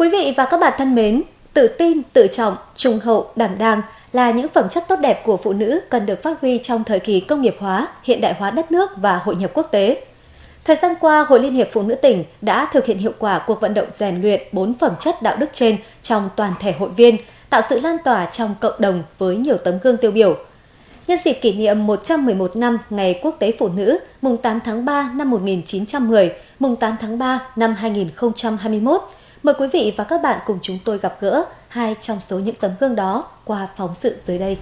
Quý vị và các bạn thân mến, tự tin, tự trọng, trung hậu, đảm đang là những phẩm chất tốt đẹp của phụ nữ cần được phát huy trong thời kỳ công nghiệp hóa, hiện đại hóa đất nước và hội nhập quốc tế. Thời gian qua, Hội Liên hiệp Phụ nữ tỉnh đã thực hiện hiệu quả cuộc vận động rèn luyện bốn phẩm chất đạo đức trên trong toàn thể hội viên, tạo sự lan tỏa trong cộng đồng với nhiều tấm gương tiêu biểu. Nhân dịp kỷ niệm 111 năm Ngày Quốc tế Phụ nữ, mùng 8 tháng 3 năm 1910, mùng 8 tháng 3 năm 2021, mời quý vị và các bạn cùng chúng tôi gặp gỡ hai trong số những tấm gương đó qua phóng sự dưới đây.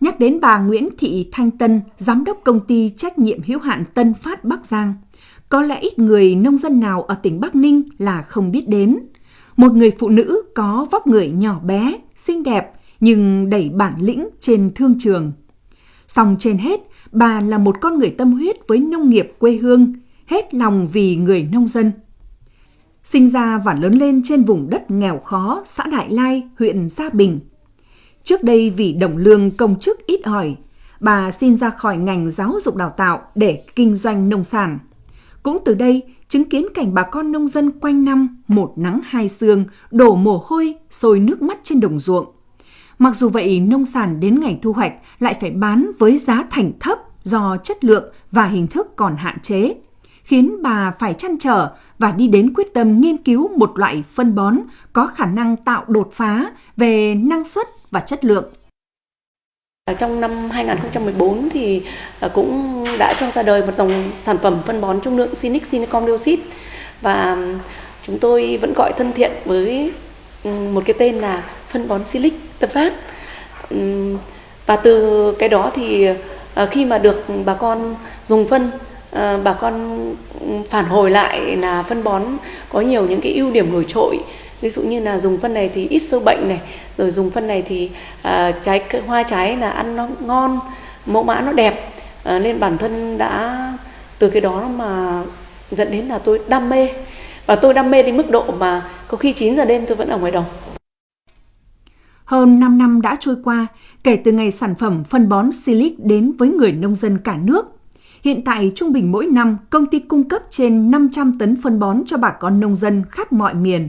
Nhắc đến bà Nguyễn Thị Thanh Tân, giám đốc công ty trách nhiệm hữu hạn Tân Phát Bắc Giang, có lẽ ít người nông dân nào ở tỉnh Bắc Ninh là không biết đến. Một người phụ nữ có vóc người nhỏ bé, xinh đẹp nhưng đầy bản lĩnh trên thương trường. Song trên hết, bà là một con người tâm huyết với nông nghiệp quê hương, hết lòng vì người nông dân. Sinh ra và lớn lên trên vùng đất nghèo khó xã Đại Lai, huyện Gia Bình. Trước đây vì đồng lương công chức ít ỏi, bà xin ra khỏi ngành giáo dục đào tạo để kinh doanh nông sản. Cũng từ đây, chứng kiến cảnh bà con nông dân quanh năm một nắng hai sương, đổ mồ hôi, sôi nước mắt trên đồng ruộng. Mặc dù vậy, nông sản đến ngày thu hoạch lại phải bán với giá thành thấp do chất lượng và hình thức còn hạn chế, khiến bà phải chăn trở và đi đến quyết tâm nghiên cứu một loại phân bón có khả năng tạo đột phá về năng suất và chất lượng. Trong năm 2014 thì à, cũng đã cho ra đời một dòng sản phẩm phân bón trung lượng Sinic Sinicom dioxide và chúng tôi vẫn gọi thân thiện với một cái tên là phân bón Silic Tân Phát. Và từ cái đó thì à, khi mà được bà con dùng phân Ờ, bà con phản hồi lại là phân bón có nhiều những cái ưu điểm nổi trội. Ví dụ như là dùng phân này thì ít sâu bệnh này rồi dùng phân này thì à, trái hoa trái là ăn nó ngon mẫu mã nó đẹp. À, nên bản thân đã từ cái đó mà dẫn đến là tôi đam mê. Và tôi đam mê đến mức độ mà có khi 9 giờ đêm tôi vẫn ở ngoài đồng. Hơn 5 năm đã trôi qua kể từ ngày sản phẩm phân bón Silic đến với người nông dân cả nước. Hiện tại, trung bình mỗi năm, công ty cung cấp trên 500 tấn phân bón cho bà con nông dân khắp mọi miền.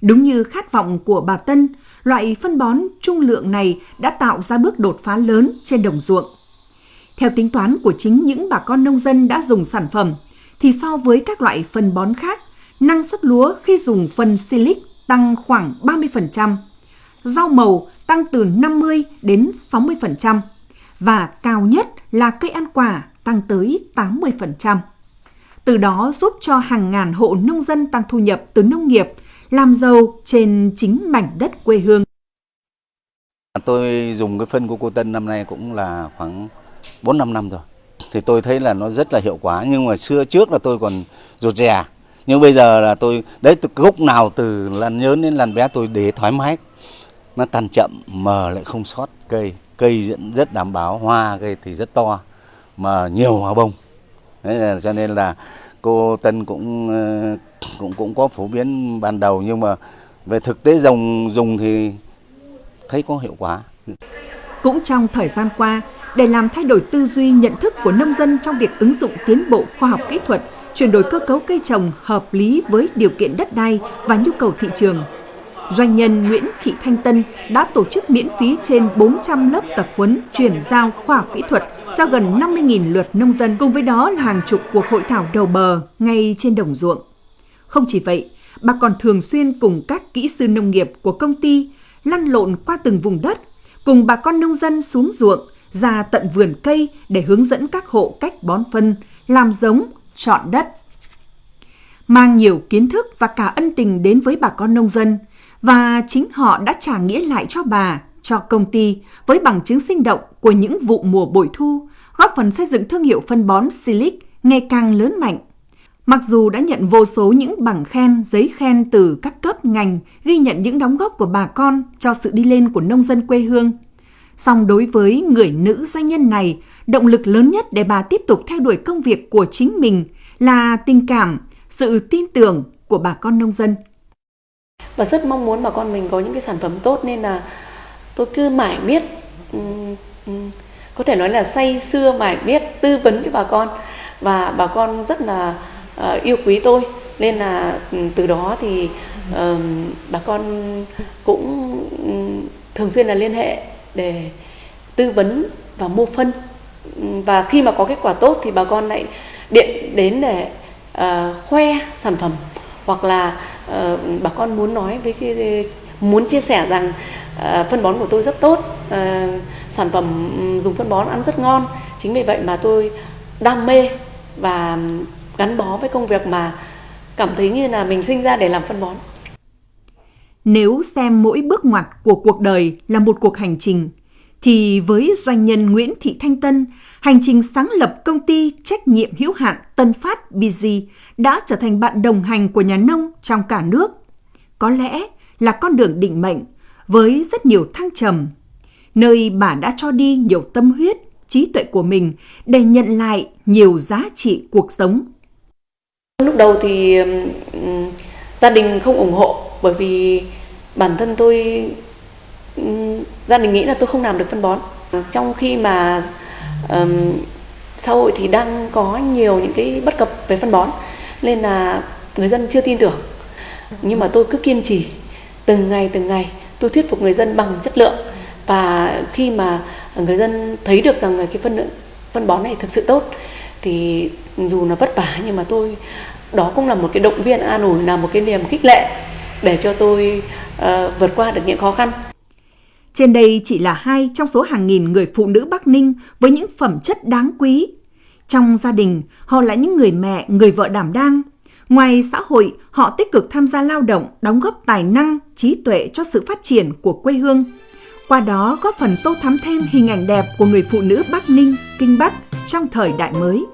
Đúng như khát vọng của bà Tân, loại phân bón trung lượng này đã tạo ra bước đột phá lớn trên đồng ruộng. Theo tính toán của chính những bà con nông dân đã dùng sản phẩm, thì so với các loại phân bón khác, năng suất lúa khi dùng phân silic tăng khoảng 30%, rau màu tăng từ 50 đến 60% và cao nhất là cây ăn quả tăng tới 80%. Từ đó giúp cho hàng ngàn hộ nông dân tăng thu nhập từ nông nghiệp làm giàu trên chính mảnh đất quê hương. Tôi dùng cái phân của cô Tân năm nay cũng là khoảng 4-5 năm rồi. Thì tôi thấy là nó rất là hiệu quả nhưng mà xưa trước là tôi còn rụt rè. Nhưng bây giờ là tôi đấy từ gốc nào từ làn nhớn đến làn bé tôi để thoải mái. Nó tàn chậm mà lại không sót cây. Cây rất đảm bảo, hoa cây thì rất to mà nhiều hoa bông. Đấy là, cho nên là cô Tân cũng ờ, cũng cũng có phổ biến ban đầu nhưng mà về thực tế dùng dùng thì thấy có hiệu quả. Cũng trong thời gian qua, để làm thay đổi tư duy nhận thức của nông dân trong việc ứng dụng tiến bộ khoa học kỹ thuật, chuyển đổi cơ cấu cây trồng hợp lý với điều kiện đất đai và nhu cầu thị trường, Doanh nhân Nguyễn Thị Thanh Tân đã tổ chức miễn phí trên 400 lớp tập huấn chuyển giao khoa học kỹ thuật cho gần 50.000 lượt nông dân, cùng với đó là hàng chục cuộc hội thảo đầu bờ ngay trên đồng ruộng. Không chỉ vậy, bà còn thường xuyên cùng các kỹ sư nông nghiệp của công ty lăn lộn qua từng vùng đất, cùng bà con nông dân xuống ruộng, ra tận vườn cây để hướng dẫn các hộ cách bón phân, làm giống, chọn đất. Mang nhiều kiến thức và cả ân tình đến với bà con nông dân – và chính họ đã trả nghĩa lại cho bà, cho công ty với bằng chứng sinh động của những vụ mùa bội thu, góp phần xây dựng thương hiệu phân bón Silic ngày càng lớn mạnh. Mặc dù đã nhận vô số những bằng khen, giấy khen từ các cấp ngành ghi nhận những đóng góp của bà con cho sự đi lên của nông dân quê hương, song đối với người nữ doanh nhân này, động lực lớn nhất để bà tiếp tục theo đuổi công việc của chính mình là tình cảm, sự tin tưởng của bà con nông dân và rất mong muốn bà con mình có những cái sản phẩm tốt nên là tôi cứ mãi biết ừ, ừ, có thể nói là say xưa mãi biết tư vấn cho bà con. Và bà con rất là uh, yêu quý tôi nên là ừ, từ đó thì uh, bà con cũng thường xuyên là liên hệ để tư vấn và mua phân. Và khi mà có kết quả tốt thì bà con lại điện đến để uh, khoe sản phẩm hoặc là uh, bà con muốn nói với muốn chia sẻ rằng uh, phân bón của tôi rất tốt. Uh, sản phẩm dùng phân bón ăn rất ngon. Chính vì vậy mà tôi đam mê và gắn bó với công việc mà cảm thấy như là mình sinh ra để làm phân bón. Nếu xem mỗi bước ngoặt của cuộc đời là một cuộc hành trình thì với doanh nhân Nguyễn Thị Thanh Tân, hành trình sáng lập công ty trách nhiệm hữu hạn Tân Phát BG đã trở thành bạn đồng hành của nhà nông trong cả nước. Có lẽ là con đường định mệnh với rất nhiều thăng trầm, nơi bà đã cho đi nhiều tâm huyết, trí tuệ của mình để nhận lại nhiều giá trị cuộc sống. Lúc đầu thì gia đình không ủng hộ bởi vì bản thân tôi gia đình nghĩ là tôi không làm được phân bón. Trong khi mà um, xã hội thì đang có nhiều những cái bất cập về phân bón nên là người dân chưa tin tưởng. Nhưng mà tôi cứ kiên trì từng ngày từng ngày tôi thuyết phục người dân bằng chất lượng. Và khi mà người dân thấy được rằng cái phân phân bón này thực sự tốt thì dù là vất vả nhưng mà tôi đó cũng là một cái động viên an ủi là một cái niềm khích lệ để cho tôi uh, vượt qua được những khó khăn trên đây chỉ là hai trong số hàng nghìn người phụ nữ Bắc Ninh với những phẩm chất đáng quý. Trong gia đình, họ là những người mẹ, người vợ đảm đang. Ngoài xã hội, họ tích cực tham gia lao động, đóng góp tài năng, trí tuệ cho sự phát triển của quê hương. Qua đó góp phần tô thắm thêm hình ảnh đẹp của người phụ nữ Bắc Ninh, Kinh Bắc trong thời đại mới.